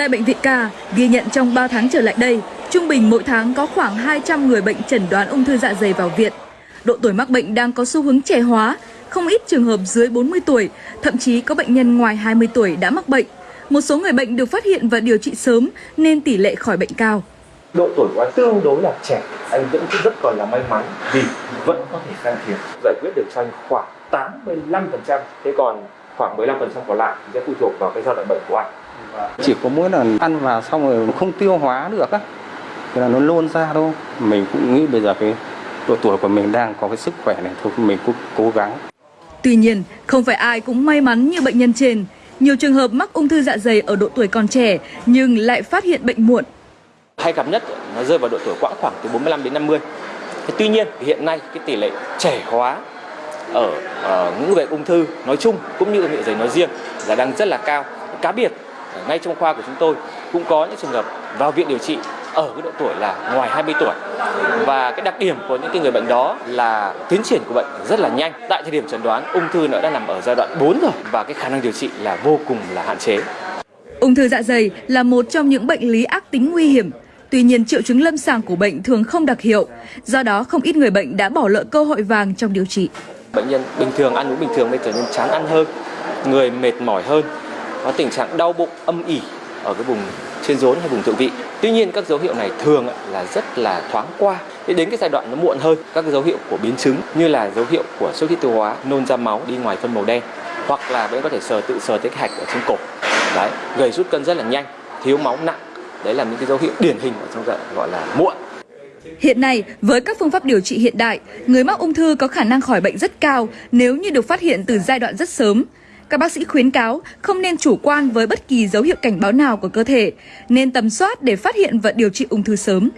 Tại bệnh viện Ca, ghi nhận trong 3 tháng trở lại đây, trung bình mỗi tháng có khoảng 200 người bệnh chẩn đoán ung thư dạ dày vào viện. Độ tuổi mắc bệnh đang có xu hướng trẻ hóa, không ít trường hợp dưới 40 tuổi, thậm chí có bệnh nhân ngoài 20 tuổi đã mắc bệnh. Một số người bệnh được phát hiện và điều trị sớm nên tỷ lệ khỏi bệnh cao. Độ tuổi của anh tương đối là trẻ, anh vẫn rất còn là may mắn vì vẫn có thể can thiệp giải quyết được cho anh khoảng 85%, thế còn khoảng 15% còn lại sẽ phụ thuộc vào cái giai đoạn bệnh của anh. Chỉ có mỗi lần ăn vào xong rồi không tiêu hóa được á, thì là nó nôn ra thôi. Mình cũng nghĩ bây giờ cái độ tuổi của mình đang có cái sức khỏe này thôi mình cũng cố gắng. Tuy nhiên, không phải ai cũng may mắn như bệnh nhân trên. Nhiều trường hợp mắc ung thư dạ dày ở độ tuổi còn trẻ nhưng lại phát hiện bệnh muộn. Hay gặp nhất nó rơi vào độ tuổi quãng khoảng từ 45 đến 50. Thế tuy nhiên hiện nay cái tỷ lệ trẻ hóa ở uh, những người ung thư nói chung cũng như ở dạ dày nói riêng là đang rất là cao. Cá biệt ngay trong khoa của chúng tôi cũng có những trường hợp vào viện điều trị ở cái độ tuổi là ngoài 20 tuổi. Và cái đặc điểm của những cái người bệnh đó là tiến triển của bệnh rất là nhanh. Tại thời điểm chẩn đoán ung thư nó đã nằm ở giai đoạn 4 rồi và cái khả năng điều trị là vô cùng là hạn chế. Ung thư dạ dày là một trong những bệnh lý ác tính nguy hiểm. Tuy nhiên triệu chứng lâm sàng của bệnh thường không đặc hiệu, do đó không ít người bệnh đã bỏ lỡ cơ hội vàng trong điều trị. Bệnh nhân bình thường ăn uống bình thường bây trở nên chán ăn hơn, người mệt mỏi hơn, có tình trạng đau bụng âm ỉ ở cái vùng trên rốn hay vùng thượng vị. Tuy nhiên các dấu hiệu này thường là rất là thoáng qua. Thế đến cái giai đoạn nó muộn hơn, các cái dấu hiệu của biến chứng như là dấu hiệu của xuất huyết tiêu hóa, nôn ra máu, đi ngoài phân màu đen hoặc là bệnh có thể sờ tự sờ tới cái hạch ở trên cổ. Đấy, gầy rút cân rất là nhanh, thiếu máu nặng. Đấy là những cái dấu hiệu điển hình ở trong gọi là muộn. Hiện nay, với các phương pháp điều trị hiện đại, người mắc ung thư có khả năng khỏi bệnh rất cao nếu như được phát hiện từ giai đoạn rất sớm. Các bác sĩ khuyến cáo không nên chủ quan với bất kỳ dấu hiệu cảnh báo nào của cơ thể, nên tầm soát để phát hiện và điều trị ung thư sớm.